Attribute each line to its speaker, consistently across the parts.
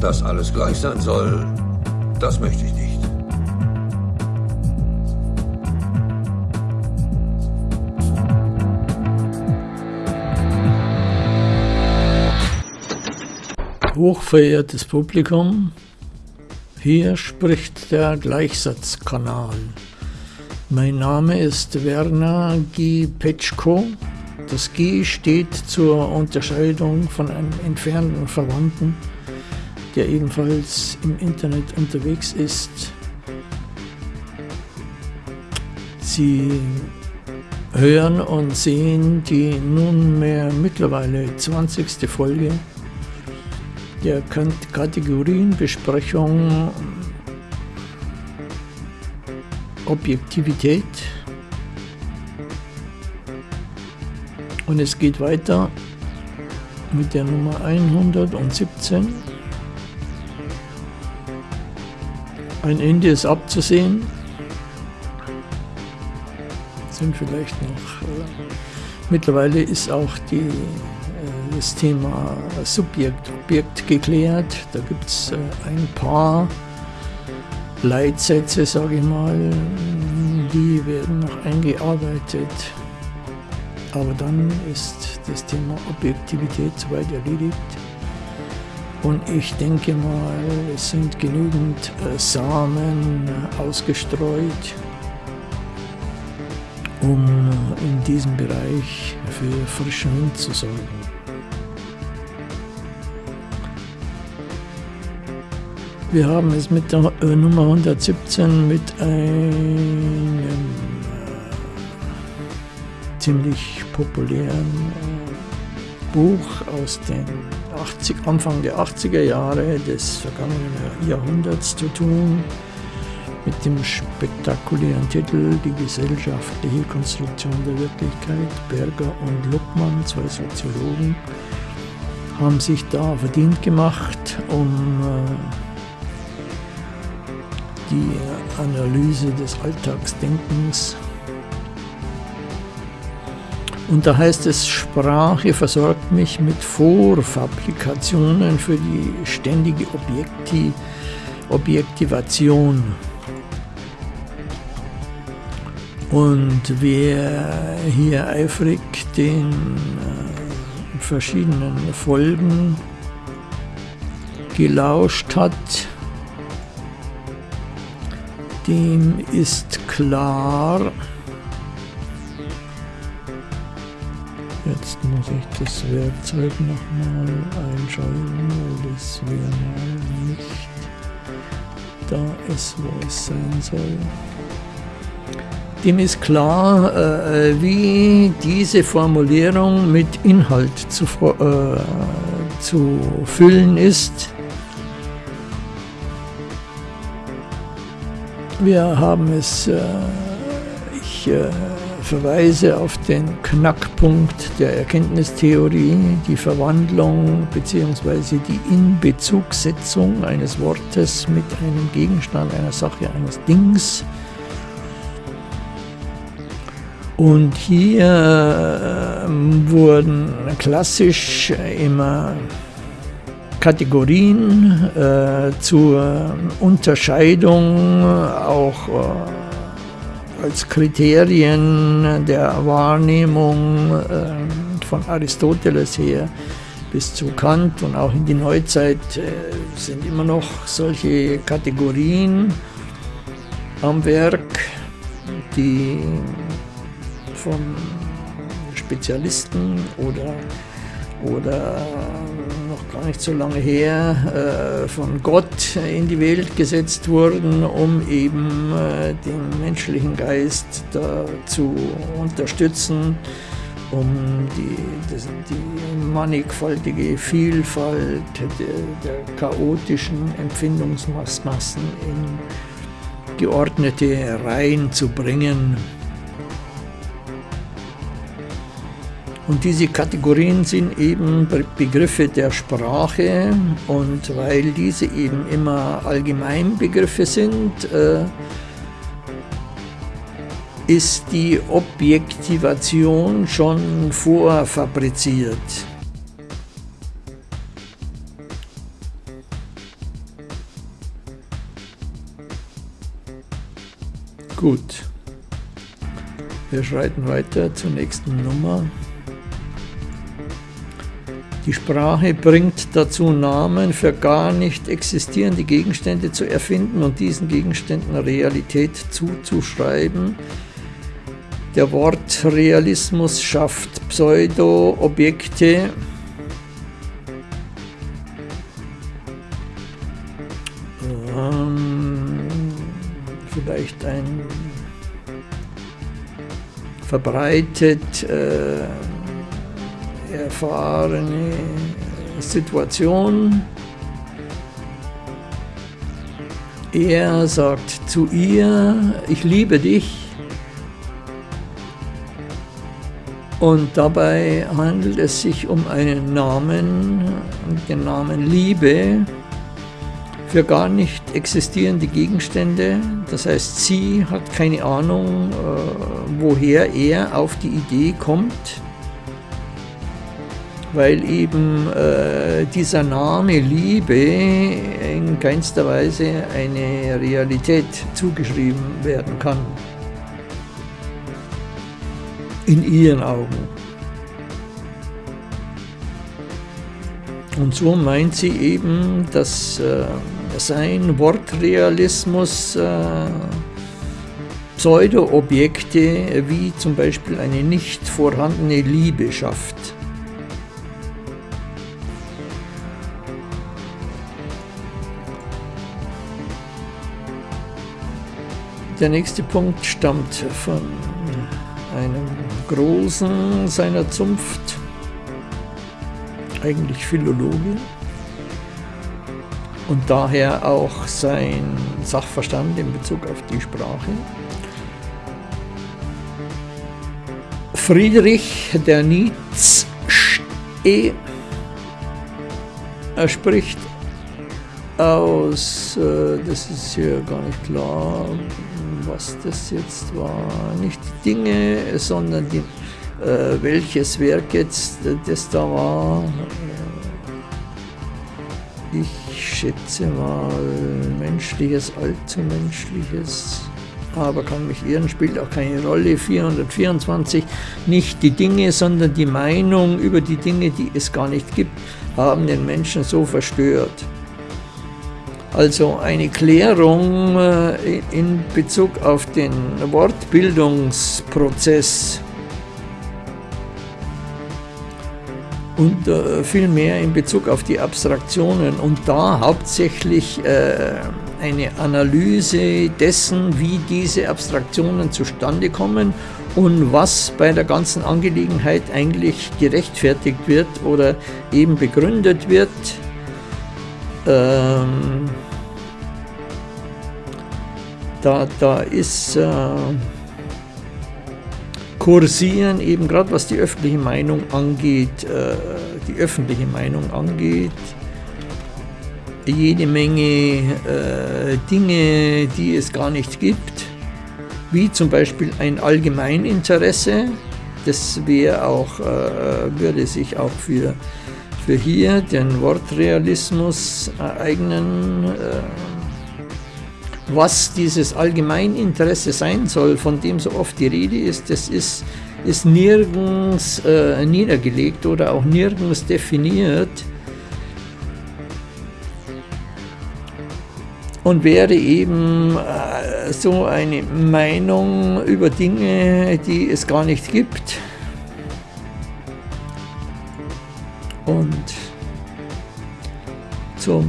Speaker 1: Dass alles gleich sein soll, das möchte ich nicht.
Speaker 2: Hochverehrtes Publikum, hier spricht der Gleichsatzkanal. Mein Name ist Werner G. Petschko. Das G steht zur Unterscheidung von einem entfernten Verwandten, der ebenfalls im Internet unterwegs ist. Sie hören und sehen die nunmehr mittlerweile 20. Folge der Kategorienbesprechung Objektivität. Und es geht weiter mit der Nummer 117. Ein Ende ist abzusehen. Sind vielleicht noch. Äh, mittlerweile ist auch die das Thema Subjekt-Objekt geklärt. Da gibt es äh, ein paar Leitsätze, sage ich mal, die werden noch eingearbeitet. Aber dann ist das Thema Objektivität soweit erledigt. Und ich denke mal, es sind genügend äh, Samen ausgestreut, um in diesem Bereich für frischen Wind zu sorgen. Wir haben es mit der äh, Nummer 117 mit einem äh, ziemlich populären äh, Buch aus den 80, Anfang der 80er Jahre des vergangenen Jahrhunderts zu tun, mit dem spektakulären Titel Die gesellschaftliche Konstruktion der Wirklichkeit. Berger und Luckmann, zwei Soziologen, haben sich da verdient gemacht, um äh, die Analyse des Alltagsdenkens. Und da heißt es, Sprache versorgt mich mit Vorfabrikationen für die ständige Objekti Objektivation. Und wer hier eifrig den äh, verschiedenen Folgen gelauscht hat, dem ist klar, jetzt muss ich das Werkzeug nochmal einschalten, weil das wäre mal nicht da ist, wo es sein soll. Dem ist klar, äh, wie diese Formulierung mit Inhalt zu, äh, zu füllen ist. Wir haben es, äh, ich äh, verweise auf den Knackpunkt der Erkenntnistheorie, die Verwandlung bzw. die Inbezugsetzung eines Wortes mit einem Gegenstand, einer Sache, eines Dings. Und hier äh, wurden klassisch immer Kategorien äh, zur Unterscheidung, auch äh, als Kriterien der Wahrnehmung äh, von Aristoteles her bis zu Kant und auch in die Neuzeit äh, sind immer noch solche Kategorien am Werk, die von Spezialisten oder, oder gar nicht so lange her, äh, von Gott in die Welt gesetzt wurden, um eben äh, den menschlichen Geist zu unterstützen, um die, das, die mannigfaltige Vielfalt der, der chaotischen Empfindungsmassen in geordnete Reihen zu bringen. Und diese Kategorien sind eben Begriffe der Sprache und weil diese eben immer Allgemeinbegriffe sind, äh, ist die Objektivation schon vorfabriziert. Gut, wir schreiten weiter zur nächsten Nummer. Die Sprache bringt dazu Namen für gar nicht existierende Gegenstände zu erfinden und diesen Gegenständen Realität zuzuschreiben. Der Wortrealismus schafft Pseudo-Objekte, ähm, vielleicht ein verbreitet äh, erfahrene Situation. Er sagt zu ihr, ich liebe dich. Und dabei handelt es sich um einen Namen, den Namen Liebe, für gar nicht existierende Gegenstände. Das heißt, sie hat keine Ahnung, äh, woher er auf die Idee kommt, weil eben äh, dieser Name Liebe in keinster Weise eine Realität zugeschrieben werden kann. In ihren Augen. Und so meint sie eben, dass äh, sein Wortrealismus äh, Pseudo-Objekte wie zum Beispiel eine nicht vorhandene Liebe schafft. Der nächste Punkt stammt von einem Großen seiner Zunft, eigentlich Philologe, und daher auch sein Sachverstand in Bezug auf die Sprache. Friedrich der Nietzsche er spricht aus, äh, das ist hier gar nicht klar, was das jetzt war, nicht die Dinge, sondern die, äh, welches Werk jetzt das da war. Ich schätze mal menschliches, allzu menschliches, aber kann mich irren, spielt auch keine Rolle. 424, nicht die Dinge, sondern die Meinung über die Dinge, die es gar nicht gibt, haben den Menschen so verstört. Also eine Klärung äh, in Bezug auf den Wortbildungsprozess und äh, viel mehr in Bezug auf die Abstraktionen und da hauptsächlich äh, eine Analyse dessen, wie diese Abstraktionen zustande kommen und was bei der ganzen Angelegenheit eigentlich gerechtfertigt wird oder eben begründet wird. Ähm, da, da ist äh, kursieren, eben gerade was die öffentliche Meinung angeht, äh, die öffentliche Meinung angeht, jede Menge äh, Dinge, die es gar nicht gibt, wie zum Beispiel ein Allgemeininteresse, das wäre auch, äh, würde sich auch für, für hier den Wortrealismus ereignen, äh, was dieses Allgemeininteresse sein soll, von dem so oft die Rede ist, das ist, ist nirgends äh, niedergelegt oder auch nirgends definiert und wäre eben äh, so eine Meinung über Dinge, die es gar nicht gibt. Und zum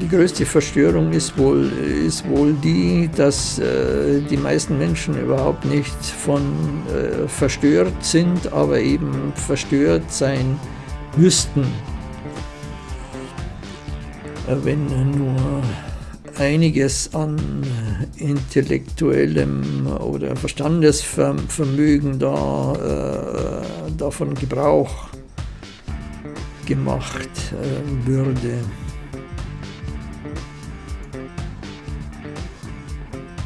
Speaker 2: die größte Verstörung ist wohl, ist wohl die, dass äh, die meisten Menschen überhaupt nicht von äh, verstört sind, aber eben verstört sein müssten. Äh, wenn nur einiges an intellektuellem oder Verstandesvermögen da, äh, davon Gebrauch gemacht äh, würde.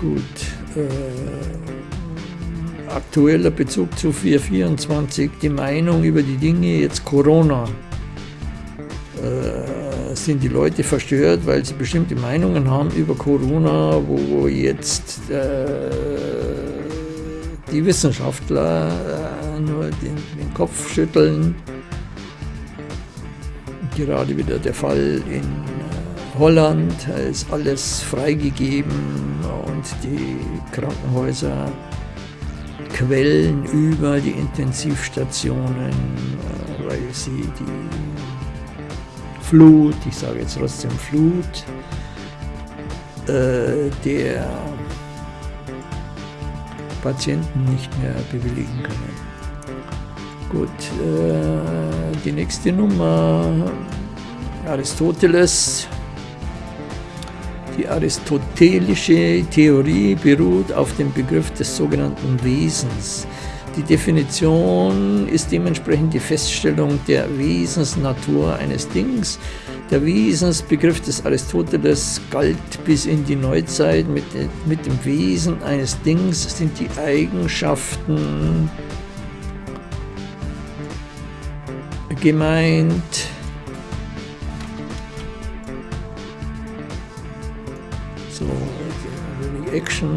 Speaker 2: Gut. Äh, aktueller Bezug zu 424, die Meinung über die Dinge, jetzt Corona. Sind die Leute verstört, weil sie bestimmte Meinungen haben über Corona, wo jetzt äh, die Wissenschaftler äh, nur den, den, Kopf schütteln. Gerade wieder der Fall in äh, Holland ist alles freigegeben und die Krankenhäuser quellen über die Intensivstationen, äh, weil sie die Flut, ich sage jetzt trotzdem Flut, äh, der Patienten nicht mehr bewilligen können. Gut, äh, die nächste Nummer, Aristoteles. Die aristotelische Theorie beruht auf dem Begriff des sogenannten Wesens. Die Definition ist dementsprechend die Feststellung der Wesensnatur eines Dings. Der Wesensbegriff des Aristoteles galt bis in die Neuzeit. Mit, mit dem Wesen eines Dings sind die Eigenschaften gemeint, so Action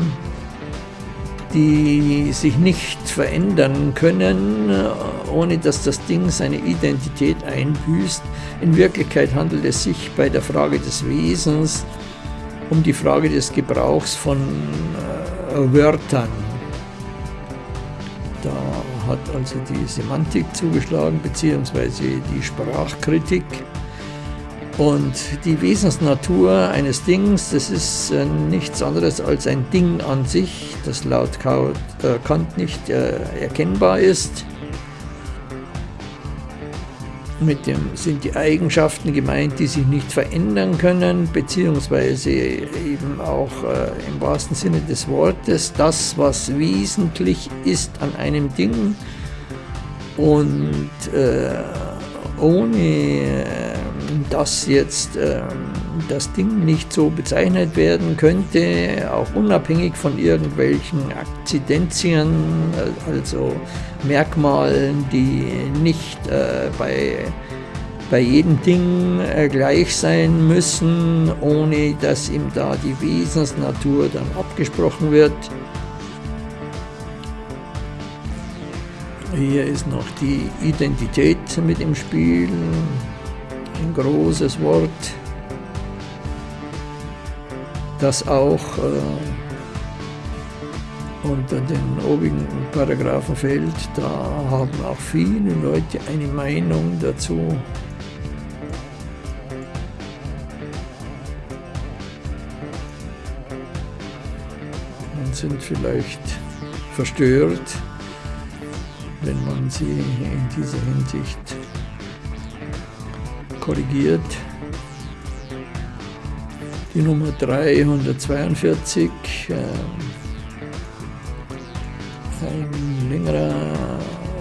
Speaker 2: die sich nicht verändern können, ohne dass das Ding seine Identität einbüßt. In Wirklichkeit handelt es sich bei der Frage des Wesens um die Frage des Gebrauchs von äh, Wörtern. Da hat also die Semantik zugeschlagen, beziehungsweise die Sprachkritik. Und die Wesensnatur eines Dings, das ist äh, nichts anderes als ein Ding an sich, das laut äh, Kant nicht äh, erkennbar ist. Mit dem sind die Eigenschaften gemeint, die sich nicht verändern können, beziehungsweise eben auch äh, im wahrsten Sinne des Wortes das, was wesentlich ist an einem Ding und äh, ohne äh, dass jetzt äh, das Ding nicht so bezeichnet werden könnte, auch unabhängig von irgendwelchen Akzidenzien, äh, also Merkmalen, die nicht äh, bei, bei jedem Ding äh, gleich sein müssen, ohne dass ihm da die Wesensnatur dann abgesprochen wird. Hier ist noch die Identität mit im Spiel ein großes Wort, das auch äh, unter den obigen Paragraphen fällt. Da haben auch viele Leute eine Meinung dazu. Und sind vielleicht verstört, wenn man sie in dieser Hinsicht korrigiert. Die Nummer 342, äh, ein längerer,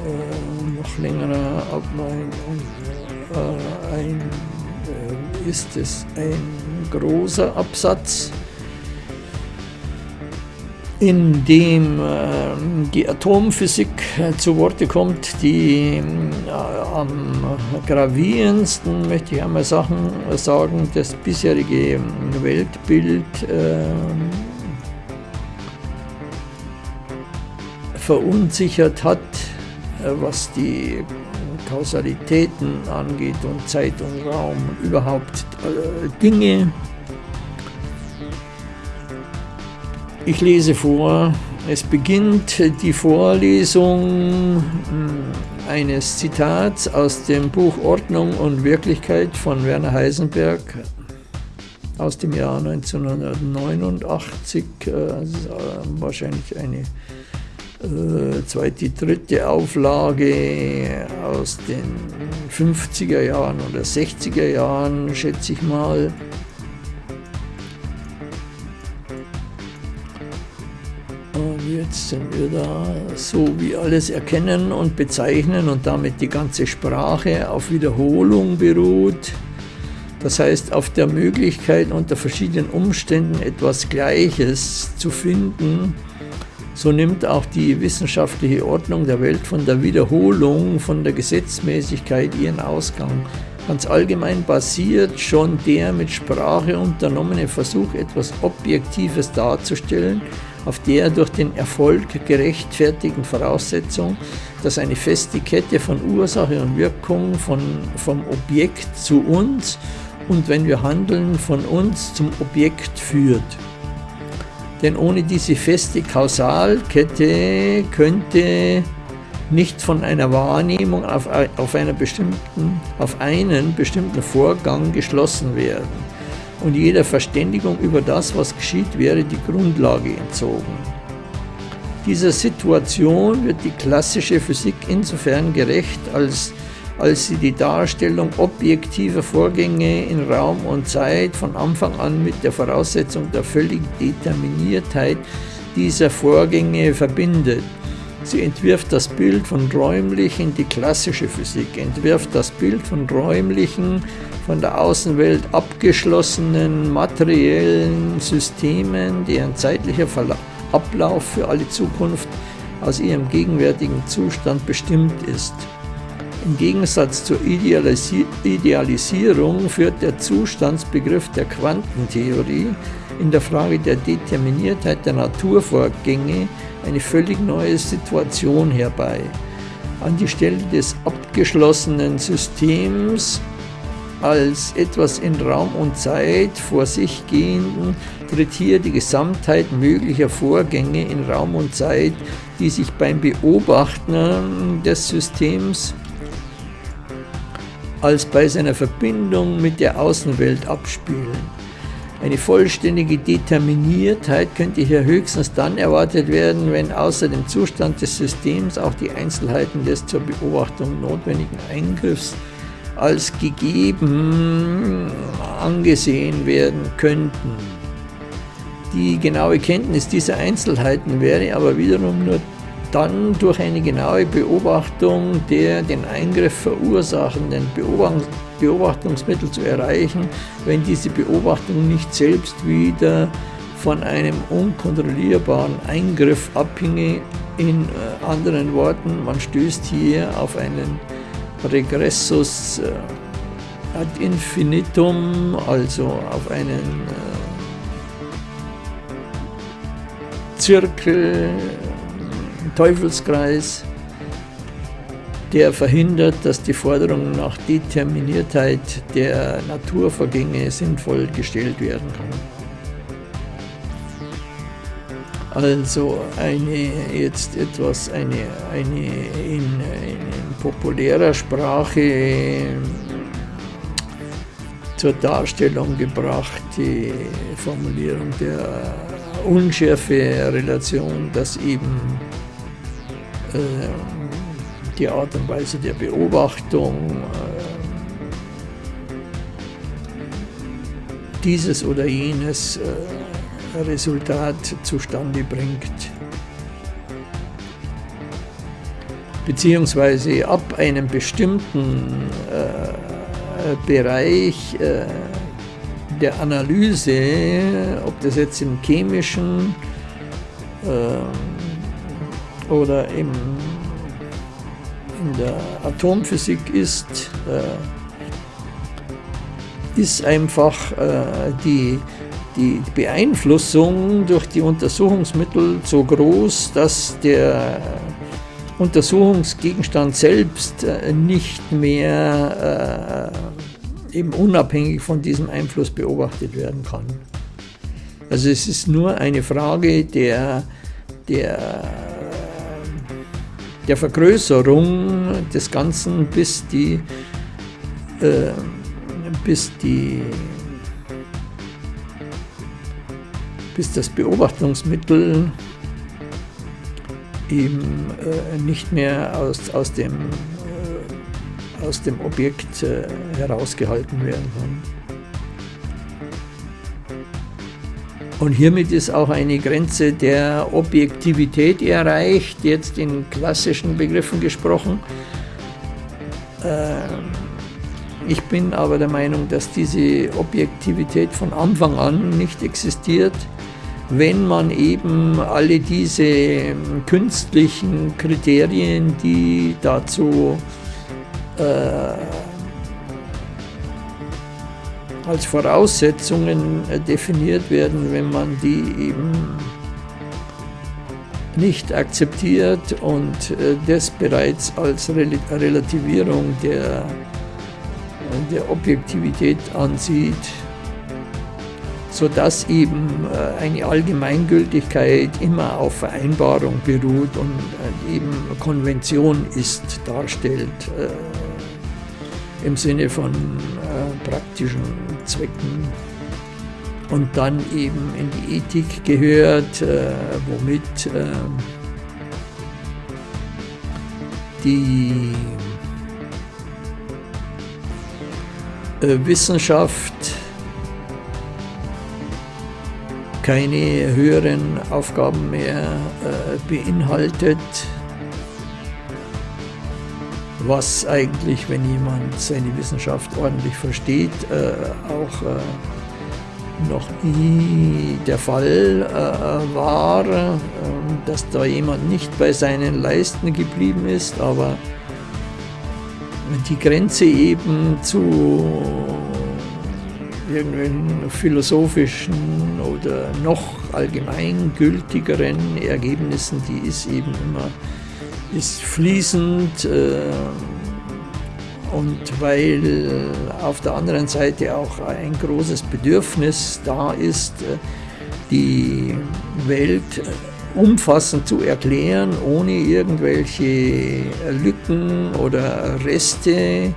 Speaker 2: äh, noch längerer Ablein, äh, ein, äh, ist es ein großer Absatz in dem äh, die Atomphysik äh, zu Worte kommt, die äh, am gravierendsten, möchte ich einmal sagen, sagen das bisherige Weltbild äh, verunsichert hat, äh, was die Kausalitäten angeht und Zeit und Raum überhaupt Dinge, Ich lese vor, es beginnt die Vorlesung hm, eines Zitats aus dem Buch Ordnung und Wirklichkeit von Werner Heisenberg aus dem Jahr 1989, äh, wahrscheinlich eine äh, zweite, dritte Auflage aus den 50er Jahren oder 60er Jahren, schätze ich mal. Jetzt sind wir da, so wie alles erkennen und bezeichnen und damit die ganze Sprache auf Wiederholung beruht. Das heißt, auf der Möglichkeit, unter verschiedenen Umständen etwas Gleiches zu finden, so nimmt auch die wissenschaftliche Ordnung der Welt von der Wiederholung, von der Gesetzmäßigkeit ihren Ausgang. Ganz allgemein basiert schon der mit Sprache unternommene Versuch, etwas Objektives darzustellen, auf der durch den Erfolg gerechtfertigten Voraussetzung, dass eine feste Kette von Ursache und Wirkung von, vom Objekt zu uns und wenn wir handeln, von uns zum Objekt führt. Denn ohne diese feste Kausalkette könnte nicht von einer Wahrnehmung auf, auf, einer bestimmten, auf einen bestimmten Vorgang geschlossen werden und jeder Verständigung über das, was geschieht, wäre die Grundlage entzogen. Dieser Situation wird die klassische Physik insofern gerecht, als, als sie die Darstellung objektiver Vorgänge in Raum und Zeit von Anfang an mit der Voraussetzung der völligen Determiniertheit dieser Vorgänge verbindet Sie entwirft das Bild von räumlichen, die klassische Physik entwirft das Bild von räumlichen, von der Außenwelt abgeschlossenen materiellen Systemen, deren zeitlicher Ablauf für alle Zukunft aus ihrem gegenwärtigen Zustand bestimmt ist. Im Gegensatz zur Idealisi Idealisierung führt der Zustandsbegriff der Quantentheorie in der Frage der Determiniertheit der Naturvorgänge eine völlig neue Situation herbei. An die Stelle des abgeschlossenen Systems als etwas in Raum und Zeit vor sich gehenden tritt hier die Gesamtheit möglicher Vorgänge in Raum und Zeit, die sich beim Beobachten des Systems als bei seiner Verbindung mit der Außenwelt abspielen. Eine vollständige Determiniertheit könnte hier höchstens dann erwartet werden, wenn außer dem Zustand des Systems auch die Einzelheiten des zur Beobachtung notwendigen Eingriffs als gegeben angesehen werden könnten. Die genaue Kenntnis dieser Einzelheiten wäre aber wiederum nur dann durch eine genaue Beobachtung der den Eingriff verursachenden Beobachtungsmittel zu erreichen, wenn diese Beobachtung nicht selbst wieder von einem unkontrollierbaren Eingriff abhinge. In äh, anderen Worten, man stößt hier auf einen Regressus äh, ad infinitum, also auf einen äh, Zirkel, Teufelskreis, der verhindert, dass die Forderung nach Determiniertheit der Naturvorgänge sinnvoll gestellt werden kann. Also eine jetzt etwas eine, eine in, in populärer Sprache zur Darstellung gebrachte Formulierung der Unschärfe-Relation, dass eben äh, die Art und Weise der Beobachtung äh, dieses oder jenes äh, Resultat zustande bringt. Beziehungsweise ab einem bestimmten Bereich der Analyse, ob das jetzt im chemischen oder im, in der Atomphysik ist, äh, ist einfach äh, die, die Beeinflussung durch die Untersuchungsmittel so groß, dass der Untersuchungsgegenstand selbst äh, nicht mehr äh, eben unabhängig von diesem Einfluss beobachtet werden kann. Also es ist nur eine Frage der, der der Vergrößerung des Ganzen, bis die, äh, bis die bis das Beobachtungsmittel eben äh, nicht mehr aus, aus, dem, äh, aus dem Objekt äh, herausgehalten werden kann. Und hiermit ist auch eine Grenze der Objektivität erreicht, jetzt in klassischen Begriffen gesprochen. Ähm, ich bin aber der Meinung, dass diese Objektivität von Anfang an nicht existiert, wenn man eben alle diese künstlichen Kriterien, die dazu äh, als Voraussetzungen äh, definiert werden, wenn man die eben nicht akzeptiert und äh, das bereits als Relativierung der, der Objektivität ansieht, sodass eben äh, eine Allgemeingültigkeit immer auf Vereinbarung beruht und eben Konvention ist, darstellt im Sinne von praktischen Zwecken. Und dann eben in die Ethik gehört, äh, womit äh, die äh, Wissenschaft keine höheren Aufgaben mehr äh, beinhaltet, was eigentlich, wenn jemand seine Wissenschaft ordentlich versteht, äh, auch äh, noch nie der Fall äh, war, äh, dass da jemand nicht bei seinen Leisten geblieben ist, aber die Grenze eben zu irgendwelchen philosophischen oder noch allgemeingültigeren Ergebnissen, die ist eben immer ist fließend. Äh, und weil auf der anderen Seite auch ein großes Bedürfnis da ist, die Welt umfassend zu erklären, ohne irgendwelche Lücken oder Reste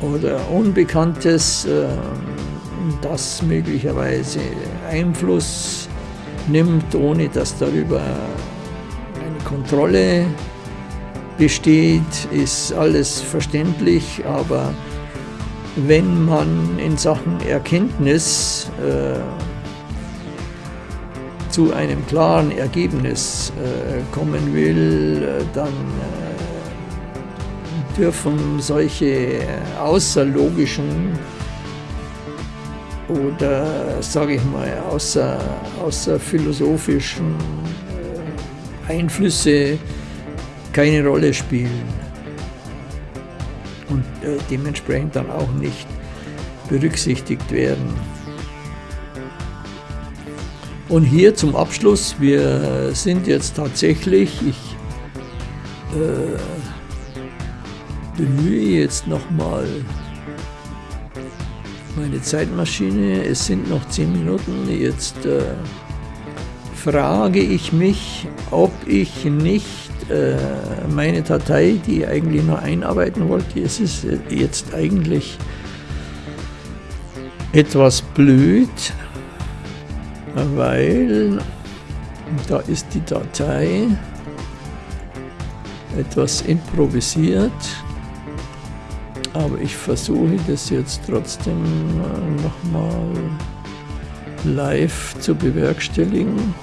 Speaker 2: oder Unbekanntes, das möglicherweise Einfluss nimmt, ohne dass darüber Kontrolle besteht, ist alles verständlich, aber wenn man in Sachen Erkenntnis äh, zu einem klaren Ergebnis äh, kommen will, äh, dann äh, dürfen solche außerlogischen oder sage ich mal außer, außerphilosophischen Einflüsse keine Rolle spielen. Und äh, dementsprechend dann auch nicht berücksichtigt werden. Und hier zum Abschluss, wir sind jetzt tatsächlich, ich äh, bemühe jetzt nochmal meine Zeitmaschine, es sind noch 10 Minuten, jetzt äh, frage ich mich, ob ich nicht äh, meine Datei, die ich eigentlich nur einarbeiten wollte. Es ist jetzt eigentlich etwas blöd, weil da ist die Datei etwas improvisiert, aber ich versuche das jetzt trotzdem nochmal live zu bewerkstelligen.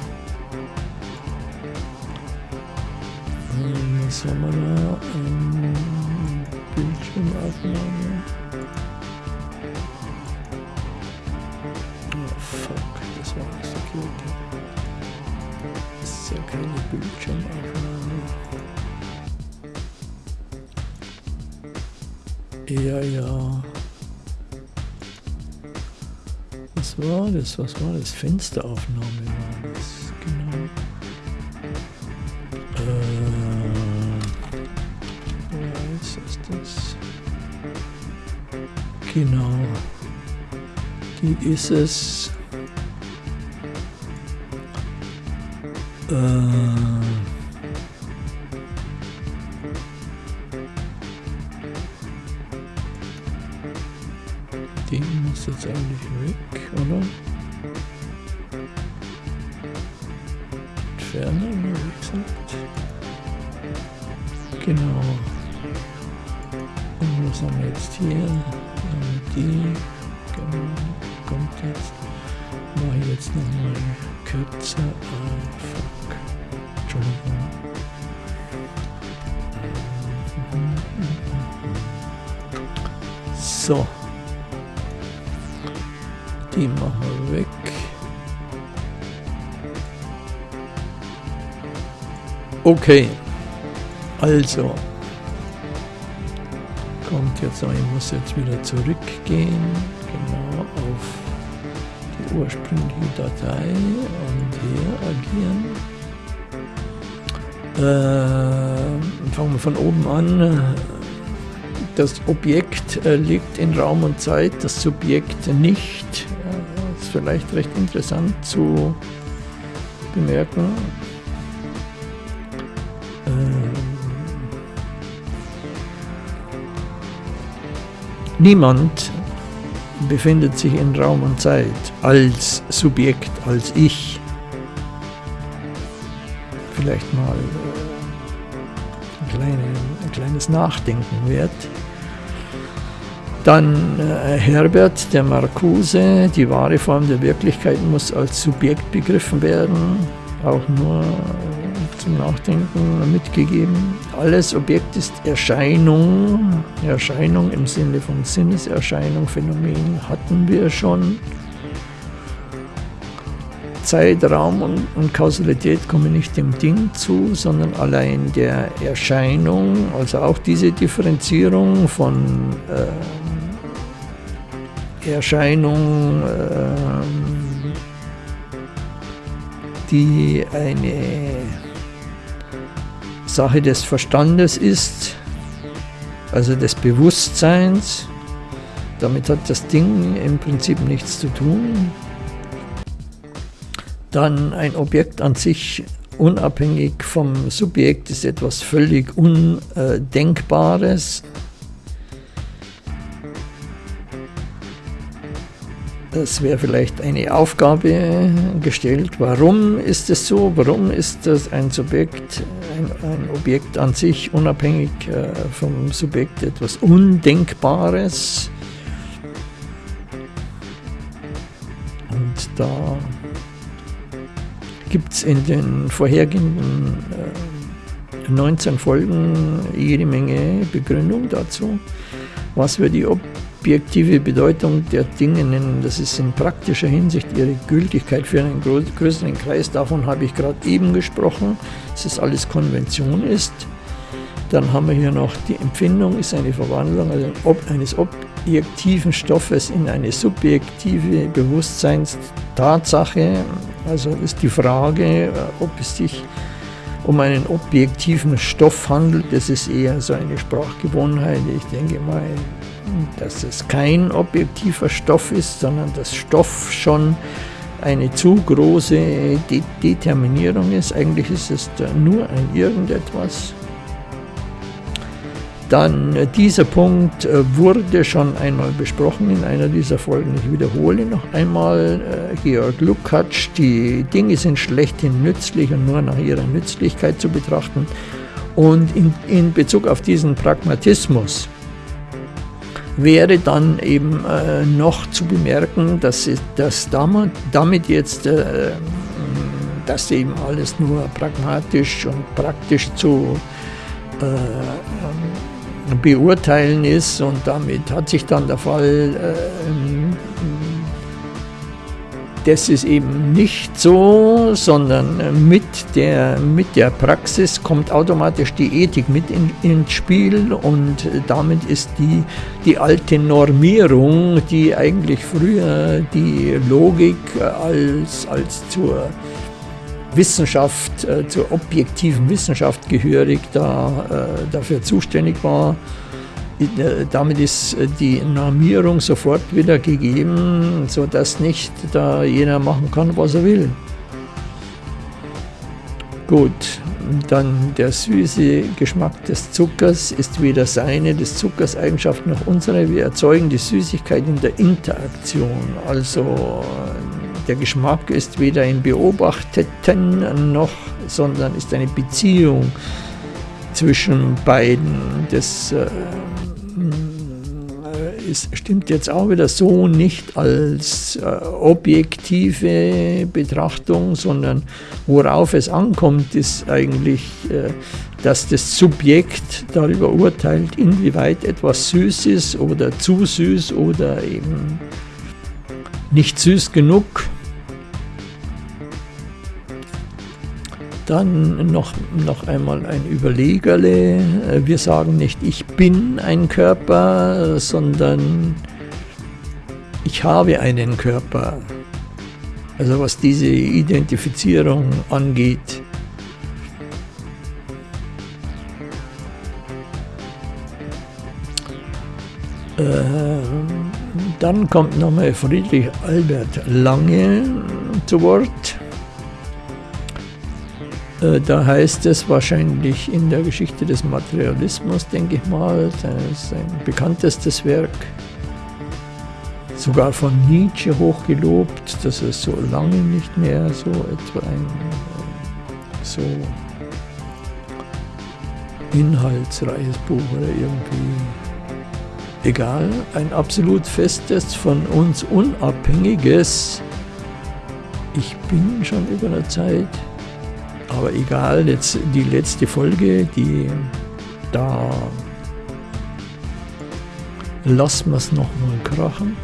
Speaker 2: Was war das? Fensteraufnahme war das, genau. Genau. Die ist es. Entfernen, wie gesagt. Genau. Und was haben wir jetzt hier? die genau, kommt jetzt. Mache ich jetzt nochmal kürzer. Ah, fuck. Entschuldigung. So. Die machen wir weg. Okay. Also kommt jetzt, ich muss jetzt wieder zurückgehen. Genau. auf die ursprüngliche Datei und hier agieren. Äh, fangen wir von oben an. Das Objekt äh, liegt in Raum und Zeit, das Subjekt nicht. Das ist vielleicht recht interessant zu bemerken. Niemand befindet sich in Raum und Zeit als Subjekt, als Ich. Vielleicht mal äh, ein, kleine, ein kleines Nachdenken wert. Dann äh, Herbert, der Marcuse, die wahre Form der Wirklichkeit muss als Subjekt begriffen werden, auch nur zum Nachdenken mitgegeben. Alles Objekt ist Erscheinung, Erscheinung im Sinne von Sinneserscheinung, Phänomen hatten wir schon. Zeit, Raum und, und, Kausalität kommen nicht dem Ding zu, sondern allein der Erscheinung, also auch diese Differenzierung von äh, Erscheinung, ähm, die eine Sache des Verstandes ist, also des Bewusstseins. Damit hat das Ding im Prinzip nichts zu tun. Dann ein Objekt an sich unabhängig vom Subjekt ist etwas völlig Undenkbares. Es wäre vielleicht eine Aufgabe gestellt. Warum ist es so? Warum ist das ein Subjekt, ein, ein Objekt an sich, unabhängig äh, vom Subjekt, etwas Undenkbares? Und da gibt es in den vorhergehenden äh, 19 Folgen jede Menge Begründung dazu, was wir die Ob objektive Bedeutung der Dinge nennen. Das ist in praktischer Hinsicht ihre Gültigkeit für einen größeren Kreis. Davon habe ich gerade eben gesprochen, dass es alles Konvention ist. Dann haben wir hier noch die Empfindung, ist eine Verwandlung also eines objektiven Stoffes in eine subjektive Bewusstseinstatsache. Also ist die Frage, ob es sich um einen objektiven Stoff handelt. Das ist eher so eine Sprachgewohnheit. Ich denke mal, dass es kein objektiver Stoff ist, sondern dass Stoff schon eine zu große De Determinierung ist. Eigentlich ist es nur ein irgendetwas. Dann äh, dieser Punkt äh, wurde schon einmal besprochen in einer dieser Folgen. Ich wiederhole noch einmal äh, Georg Lukács, die Dinge sind schlechthin nützlich und nur nach ihrer Nützlichkeit zu betrachten. Und in, in Bezug auf diesen Pragmatismus wäre dann eben äh, noch zu bemerken, dass, dass damit jetzt äh, dass eben alles nur pragmatisch und praktisch zu äh, ähm, beurteilen ist und damit hat sich dann der Fall äh, das ist eben nicht so, sondern mit der, mit der Praxis kommt automatisch die Ethik mit in, ins Spiel und damit ist die, die alte Normierung, die eigentlich früher die Logik als, als zur Wissenschaft, äh, zur objektiven Wissenschaft gehörig da, äh, dafür zuständig war, damit ist äh, die Normierung sofort wieder gegeben, sodass nicht da jeder machen kann, was er will. Gut, dann der süße Geschmack des Zuckers ist weder seine, des Zuckers Eigenschaft noch unsere. Wir erzeugen die Süßigkeit in der Interaktion. Also der Geschmack ist weder ein Beobachteten noch, sondern ist eine Beziehung zwischen beiden. Das äh, es stimmt jetzt auch wieder so nicht als äh, objektive Betrachtung, sondern worauf es ankommt, ist eigentlich, äh, dass das Subjekt darüber urteilt, inwieweit etwas süß ist oder zu süß oder eben nicht süß genug. Dann noch, noch einmal ein Überlegerle. Wir sagen nicht, ich bin ein Körper, sondern ich habe einen Körper. Also was diese Identifizierung angeht. Äh, dann kommt nochmal Friedrich Albert Lange zu Wort. Äh, da heißt es wahrscheinlich in der Geschichte des Materialismus, denke ich mal, sein bekanntestes Werk, sogar von Nietzsche hochgelobt, dass es so lange nicht mehr so etwa ein so inhaltsreiches Buch oder irgendwie egal, ein absolut festes, von uns unabhängiges. Ich bin schon über der Zeit, aber egal, jetzt die letzte Folge, die da lassen wir es nochmal krachen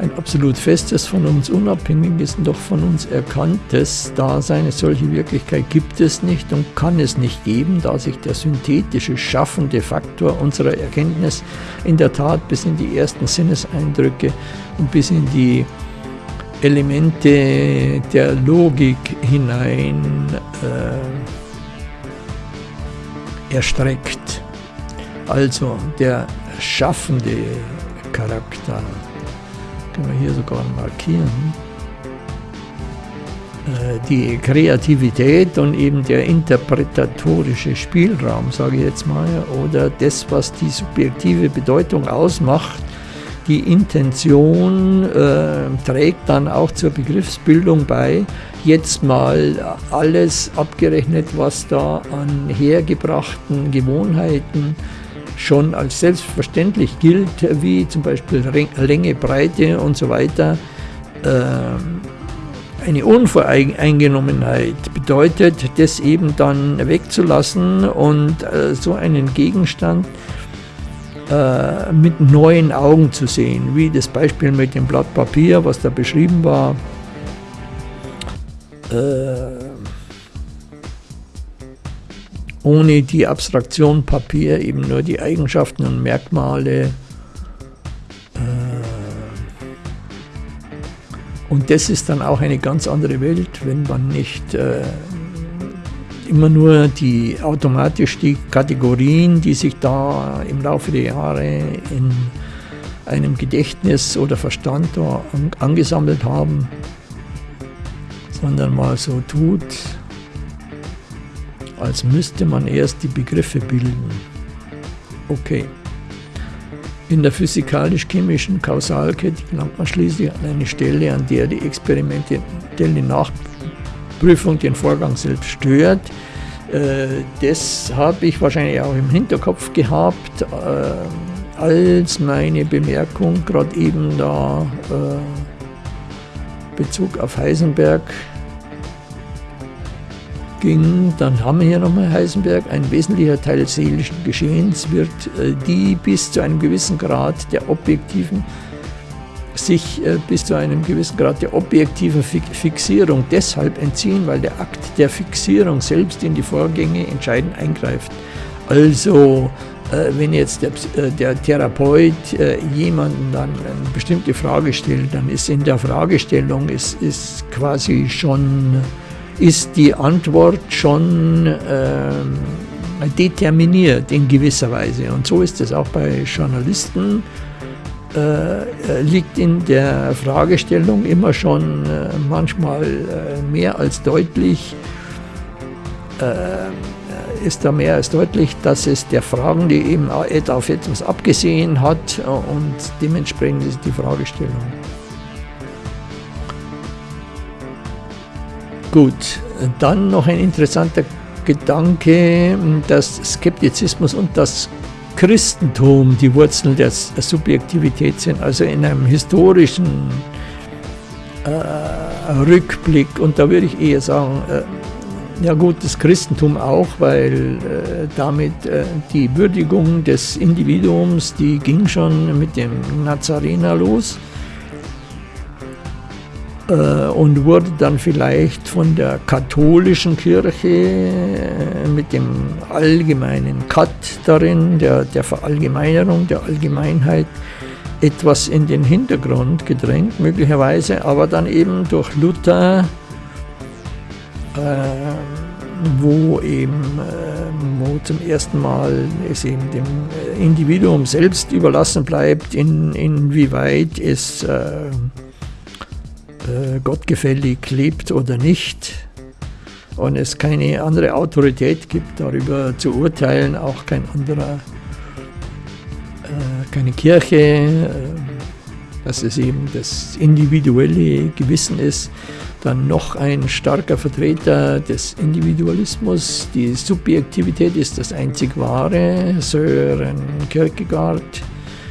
Speaker 2: ein absolut festes, von uns unabhängiges und doch von uns erkanntes Dasein. Eine solche Wirklichkeit gibt es nicht und kann es nicht geben, da sich der synthetische, schaffende Faktor unserer Erkenntnis in der Tat bis in die ersten Sinneseindrücke und bis in die Elemente der Logik hinein äh, erstreckt. Also der schaffende Charakter können wir hier sogar markieren, äh, die Kreativität und eben der interpretatorische Spielraum, sage ich jetzt mal, oder das, was die subjektive Bedeutung ausmacht, die Intention äh, trägt dann auch zur Begriffsbildung bei. Jetzt mal alles abgerechnet, was da an hergebrachten Gewohnheiten schon als selbstverständlich gilt, wie zum Beispiel Länge, Breite und so weiter, ähm, eine Unvoreingenommenheit bedeutet, das eben dann wegzulassen und äh, so einen Gegenstand äh, mit neuen Augen zu sehen, wie das Beispiel mit dem Blatt Papier, was da beschrieben war. Äh, ohne die Abstraktion Papier eben nur die Eigenschaften und Merkmale. Äh, und das ist dann auch eine ganz andere Welt, wenn man nicht äh, immer nur die automatisch die Kategorien, die sich da im Laufe der Jahre in einem Gedächtnis oder Verstand angesammelt haben, sondern mal so tut, als müsste man erst die Begriffe bilden. Okay. In der physikalisch-chemischen Kausalkette gelangt man schließlich an eine Stelle, an der die experimentelle Nachprüfung den Vorgang selbst stört. Äh, das habe ich wahrscheinlich auch im Hinterkopf gehabt, äh, als meine Bemerkung gerade eben da äh, Bezug auf Heisenberg ging, dann haben wir hier nochmal Heisenberg, ein wesentlicher Teil des seelischen Geschehens wird die bis zu einem gewissen Grad der objektiven sich äh, bis zu einem gewissen Grad der objektiven Fixierung deshalb entziehen, weil der Akt der Fixierung selbst in die Vorgänge entscheidend eingreift. Also äh, wenn jetzt der, der Therapeut jemanden dann eine bestimmte Frage stellt, dann ist in der Fragestellung ist, ist quasi schon ist die Antwort schon äh, determiniert in gewisser Weise. Und so ist es auch bei Journalisten. Äh, liegt in der Fragestellung immer schon äh, manchmal äh, mehr als deutlich, äh, ist da mehr als deutlich, dass es der Fragende eben auf etwas abgesehen hat und dementsprechend ist die Fragestellung. Gut, dann noch ein interessanter Gedanke, dass Skeptizismus und das Christentum die Wurzeln der Subjektivität sind, also in einem historischen äh, Rückblick. Und da würde ich eher sagen, äh, ja gut, das Christentum auch, weil äh, damit äh, die Würdigung des Individuums, die ging schon mit dem Nazarener los. Äh, und wurde dann vielleicht von der katholischen Kirche äh, mit dem allgemeinen Cut darin, der, der Verallgemeinerung, der Allgemeinheit, etwas in den Hintergrund gedrängt, möglicherweise, aber dann eben durch Luther, äh, wo eben äh, wo zum ersten Mal es eben dem Individuum selbst überlassen bleibt, in, inwieweit es äh, äh gottgefällig lebt oder nicht und es keine andere Autorität gibt, darüber zu urteilen, auch kein anderer, äh, keine Kirche, äh, dass es eben das individuelle Gewissen ist, dann noch ein starker Vertreter des Individualismus. Die Subjektivität ist das einzig wahre. Sören Kierkegaard,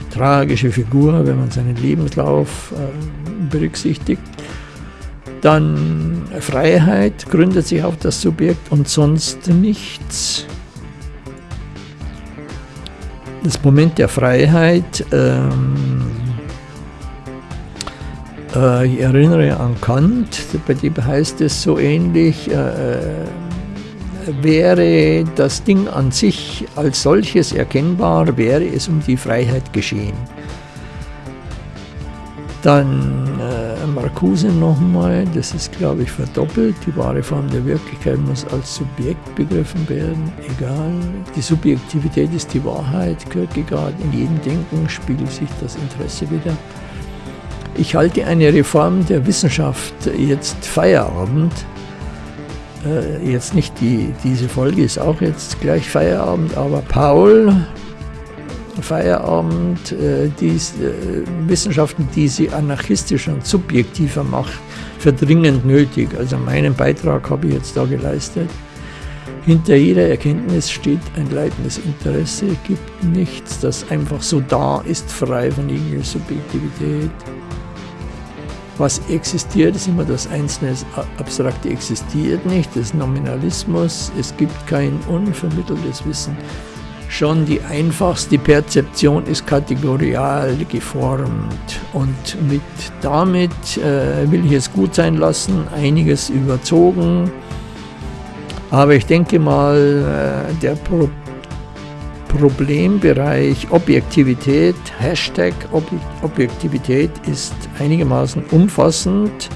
Speaker 2: tragische Figur, wenn man seinen Lebenslauf äh, berücksichtigt. Dann Freiheit gründet sich auf das Subjekt und sonst nichts. Das Moment der Freiheit, ähm, äh, ich erinnere an Kant, bei dem heißt es so ähnlich, äh, äh wäre das Ding an sich als solches erkennbar, wäre es um die Freiheit geschehen. Dann äh, Marcuse nochmal, das ist glaube ich verdoppelt. Die wahre Form der Wirklichkeit muss als Subjekt begriffen werden, egal. Die Subjektivität ist die Wahrheit, Kierkegaard. In jedem Denken spiegelt sich das Interesse wieder. Ich halte eine Reform der Wissenschaft jetzt Feierabend. Äh, jetzt nicht die, diese Folge ist auch jetzt gleich Feierabend, aber Paul Feierabend äh, dies, äh, Wissenschaften, die sie anarchistischer und subjektiver macht, für dringend nötig. Also meinen Beitrag habe ich jetzt da geleistet. Hinter jeder Erkenntnis steht ein leitendes Interesse, gibt nichts, das einfach so da ist, frei von jeglicher Subjektivität. Was existiert, ist immer das Einzelne, das Abstrakte existiert nicht, das Nominalismus, es gibt kein unvermitteltes Wissen. Schon die einfachste Perzeption ist kategorial geformt und mit damit äh, will ich es gut sein lassen, einiges überzogen. Aber ich denke mal, äh, der Pro Problembereich Objektivität, Hashtag Ob Objektivität ist einigermaßen umfassend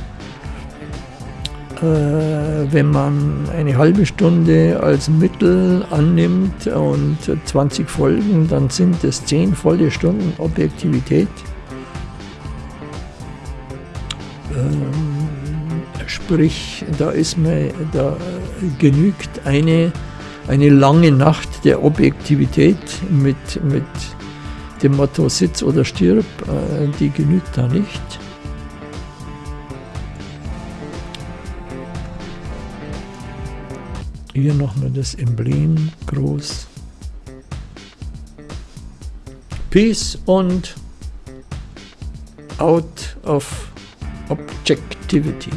Speaker 2: äh, wenn man eine halbe Stunde als Mittel annimmt und 20 Folgen, dann sind es 10 volle Stunden Objektivität. Ähm, sprich, da ist mir, da genügt eine, eine lange Nacht der Objektivität mit, mit dem Motto Sitz oder stirb, äh, die genügt da nicht. Hier nochmal das Emblem groß. Peace und out of objectivity.